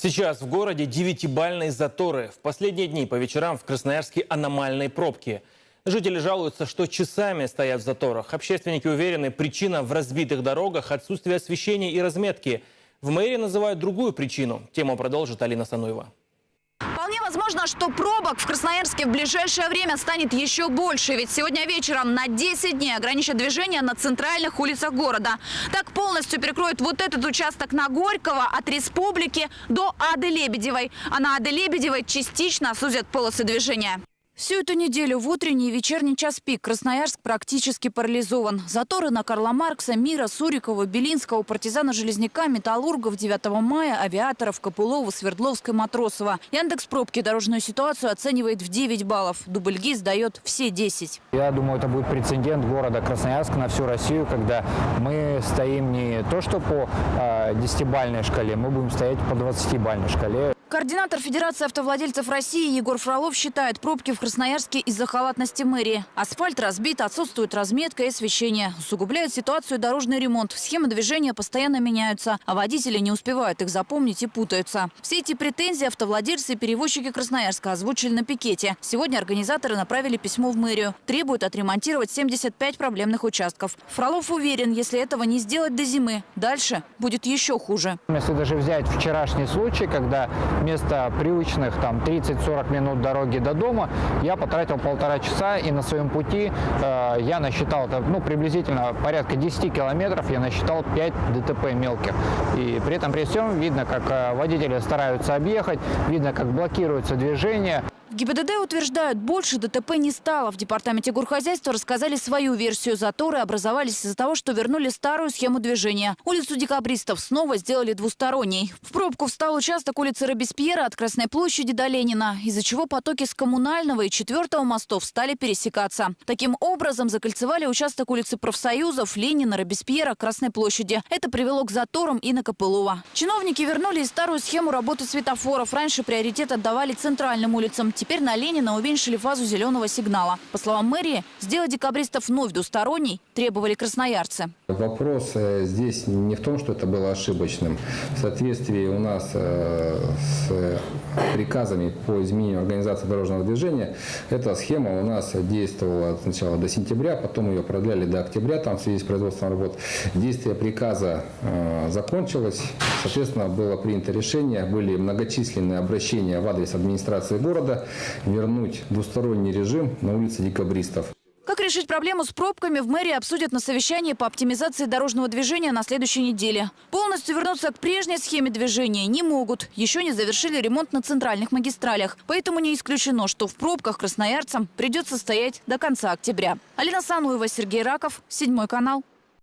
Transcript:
Сейчас в городе девятибальные заторы. В последние дни по вечерам в Красноярске аномальные пробки. Жители жалуются, что часами стоят в заторах. Общественники уверены, причина в разбитых дорогах, отсутствие освещения и разметки. В мэрии называют другую причину. Тему продолжит Алина Сануева. Возможно, что пробок в Красноярске в ближайшее время станет еще больше. Ведь сегодня вечером на 10 дней ограничат движение на центральных улицах города. Так полностью перекроют вот этот участок на Горького от Республики до Ады Лебедевой. А на Ады Лебедевой частично сузят полосы движения. Всю эту неделю в утренний и вечерний час пик Красноярск практически парализован. Заторы на Карла Маркса, Мира, Сурикова, Белинского, партизана Железняка, Металлургов, 9 мая, авиаторов, Копылова, Свердловской, Матросова. Яндекс пробки дорожную ситуацию оценивает в 9 баллов. Дубльгиз дает все 10. Я думаю, это будет прецедент города Красноярск на всю Россию, когда мы стоим не то что по э, 10-бальной шкале, мы будем стоять по 20-бальной шкале. Координатор Федерации автовладельцев России Егор Фролов считает пробки в Красноярске из-за халатности мэрии. Асфальт разбит, отсутствует разметка и освещение. Усугубляет ситуацию дорожный ремонт. Схемы движения постоянно меняются, а водители не успевают их запомнить и путаются. Все эти претензии автовладельцы и перевозчики Красноярска озвучили на пикете. Сегодня организаторы направили письмо в мэрию. Требуют отремонтировать 75 проблемных участков. Фролов уверен, если этого не сделать до зимы, дальше будет еще хуже. Если даже взять вчерашний случай, когда вместо привычных там 30-40 минут дороги до дома я потратил полтора часа и на своем пути э, я насчитал ну, приблизительно порядка 10 километров я насчитал 5 ДТП мелких. И при этом при всем видно, как э, водители стараются объехать, видно, как блокируется движение. В ГИБДД утверждают, больше ДТП не стало. В департаменте горхозяйства рассказали свою версию. Заторы образовались из-за того, что вернули старую схему движения. Улицу декабристов снова сделали двусторонней. В пробку встал участок улицы Робеспьера от Красной площади до Ленина, из-за чего потоки с коммунального и четвертого мостов стали пересекаться. Таким образом, закольцевали участок улицы профсоюзов, Ленина, Робеспьера, Красной площади. Это привело к заторам и на Копылова. Чиновники вернули старую схему работы светофоров. Раньше приоритет отдавали центральным улицам. Теперь на Ленина уменьшили фазу зеленого сигнала. По словам мэрии, сделать декабристов вновь двусторонней требовали красноярцы. Вопрос э, здесь не в том, что это было ошибочным. В соответствии у нас э, с приказами по изменению организации дорожного движения, эта схема у нас действовала сначала до сентября, потом ее продляли до октября, там в связи с производством работ. Действие приказа э, закончилось, соответственно, было принято решение, были многочисленные обращения в адрес администрации города вернуть двусторонний режим на улице Декабристов. Решить проблему с пробками, в мэрии обсудят на совещании по оптимизации дорожного движения на следующей неделе. Полностью вернуться к прежней схеме движения не могут. Еще не завершили ремонт на центральных магистралях. Поэтому не исключено, что в пробках красноярцам придется стоять до конца октября. Алина Сануева, Сергей Раков, Седьмой канал.